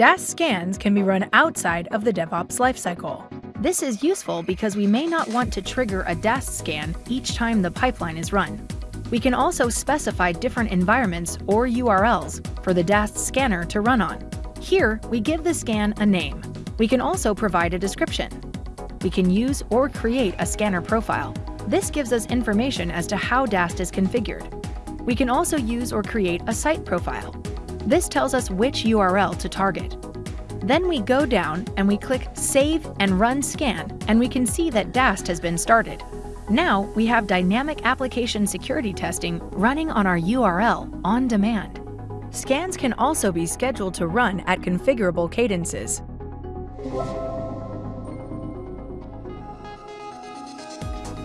DAST scans can be run outside of the DevOps lifecycle. This is useful because we may not want to trigger a DAST scan each time the pipeline is run. We can also specify different environments or URLs for the DAST scanner to run on. Here, we give the scan a name. We can also provide a description. We can use or create a scanner profile. This gives us information as to how DAST is configured. We can also use or create a site profile. This tells us which URL to target. Then we go down and we click Save and Run Scan, and we can see that DAST has been started. Now we have dynamic application security testing running on our URL on demand. Scans can also be scheduled to run at configurable cadences.